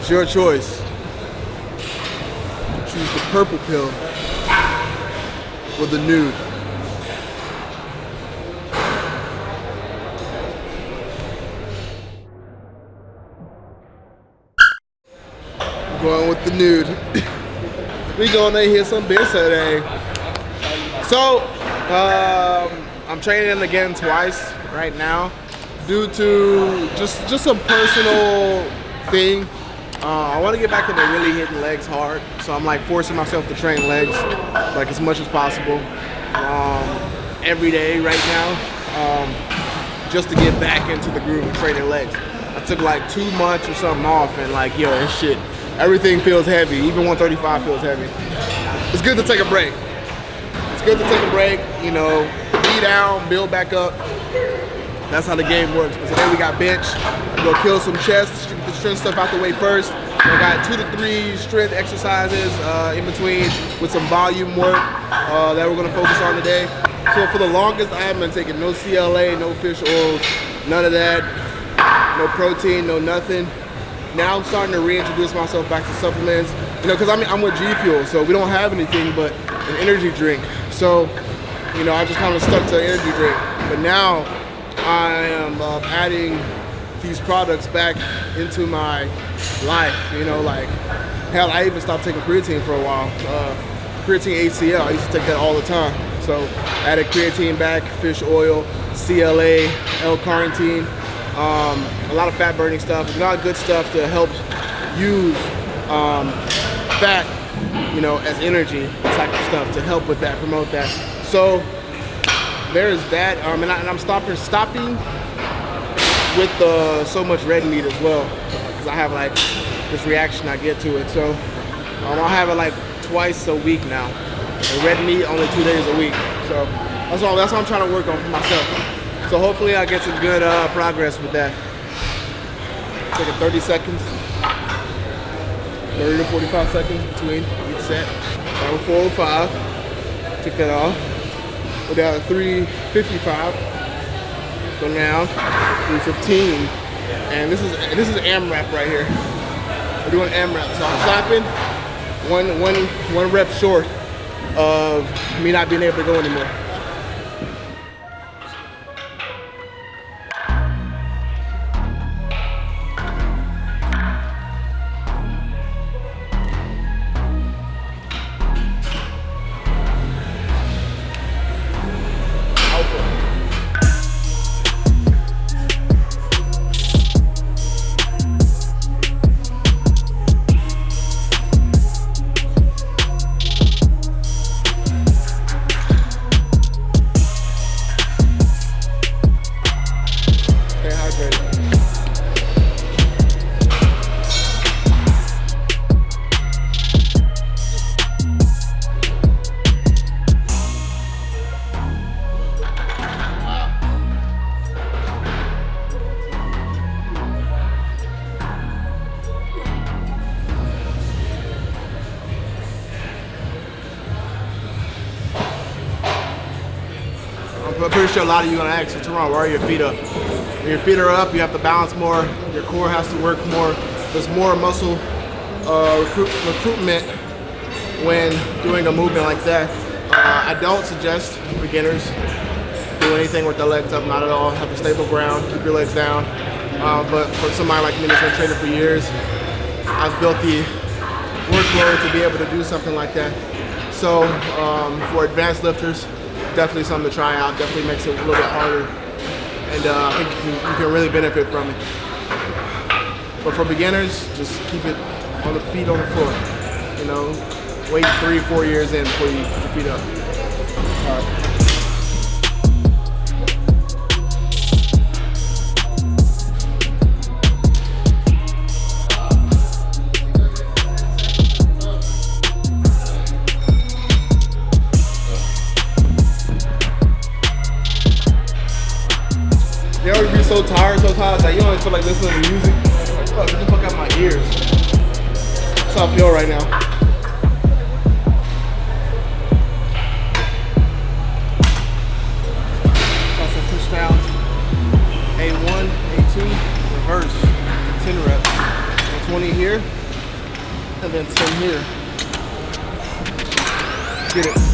It's your choice. Choose the purple pill or the nude. Going with the nude. we gonna hear some beer today. So, um, I'm training again twice right now due to just just some personal thing. Uh, I want to get back into really hitting legs hard, so I'm like forcing myself to train legs like as much as possible um, every day right now, um, just to get back into the groove of training legs. I took like two months or something off, and like yo, this shit Everything feels heavy. Even 135 feels heavy. It's good to take a break. It's good to take a break, you know, be down, build back up. That's how the game works. But today we got bench. Gonna kill some chest, get the strength stuff out the way first. I got two to three strength exercises uh, in between with some volume work uh, that we're gonna focus on today. So for the longest, I haven't been taking no CLA, no fish oils, none of that, no protein, no nothing now I'm starting to reintroduce myself back to supplements. You know, because I'm, I'm with G Fuel, so we don't have anything but an energy drink. So, you know, I just kind of stuck to energy drink. But now I am uh, adding these products back into my life. You know, like, hell, I even stopped taking creatine for a while. Uh, creatine HCl, I used to take that all the time. So added creatine back, fish oil, CLA, L-carnitine, um, a lot of fat burning stuff, a lot of good stuff to help use um, fat, you know, as energy type of stuff to help with that, promote that. So there's that, um, and, I, am stopping stopping with the so much red meat as well, because I have like this reaction I get to it. So um, I'll have it like twice a week now. And red meat only two days a week. So that's all. That's what I'm trying to work on for myself. So hopefully I get some good uh, progress with that. Taking 30 seconds, 30 to 45 seconds between each set. Down 405, take that off. Go down to 355. So now 315. And this is this is AMRAP right here. We're doing AMRAP. So I'm slapping one one one rep short of me not being able to go anymore. Sure a lot of you are gonna ask, what's wrong? Why are your feet up? When your feet are up, you have to balance more. Your core has to work more. There's more muscle uh, recruit, recruitment when doing a movement like that. Uh, I don't suggest beginners do anything with their legs up, not at all. Have a stable ground, keep your legs down. Uh, but for somebody like me that's been training for years, I've built the workload to be able to do something like that. So um, for advanced lifters, definitely something to try out. Definitely makes it a little bit harder. And uh, I think you can, you can, really benefit from it. But for beginners, just keep it on the feet on the floor. You know, wait three, four years in before you put feet up. So tired sometimes that you don't feel like listening to music. Like, fuck, get the fuck out my ears. That's how I feel right now. Got some push downs. A1, A2, reverse, 10 reps. And 20 20 here, and then 10 here. Get it.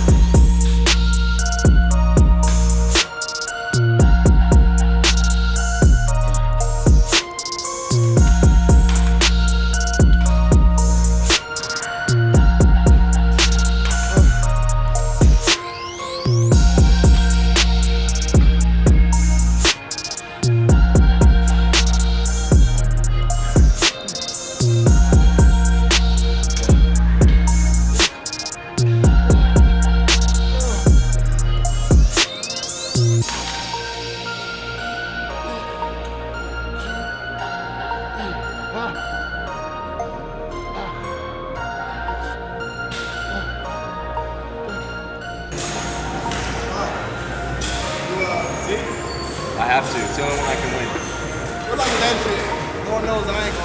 The only one I can win. That shit. Lord knows I ain't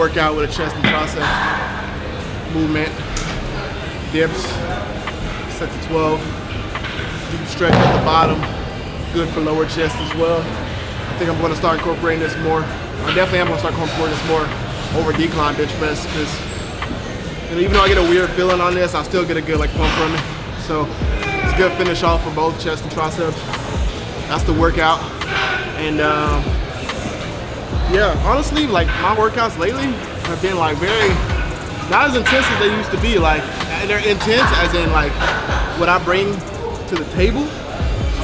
workout with a chest and tricep movement, dips, set to 12, deep stretch at the bottom, good for lower chest as well. I think I'm gonna start incorporating this more. I definitely am gonna start incorporating this more over decline bench press because you know, even though I get a weird feeling on this, I still get a good like pump from it. So it's a good finish off for both chest and triceps. That's the workout. And um, yeah, honestly, like my workouts lately have been like very, not as intense as they used to be. Like they're intense as in like what I bring to the table.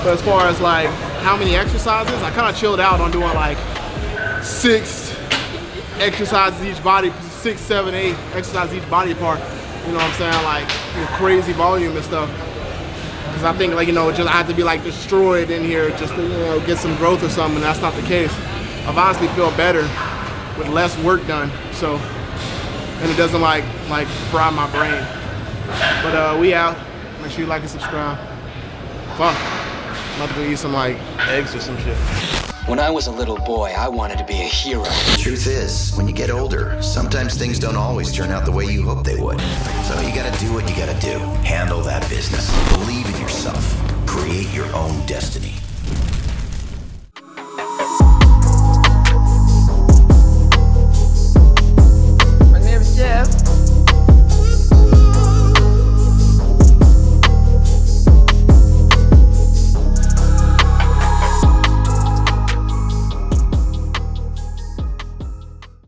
But as far as like how many exercises, I kind of chilled out on doing like six exercises each body, six, seven, eight exercises each body part. You know what I'm saying? Like crazy volume and stuff. Because I think like, you know, just I have to be like destroyed in here just to, you know, get some growth or something. And that's not the case. I've honestly feel better with less work done. So, and it doesn't like like fry my brain. But uh, we out. Make sure you like and subscribe. Fuck. I'm about to go eat some like eggs or some shit. When I was a little boy, I wanted to be a hero. Truth is, when you get older, sometimes things don't always turn out the way you hope they would. So you gotta do what you gotta do. Handle that business. Believe in yourself. Create your own destiny.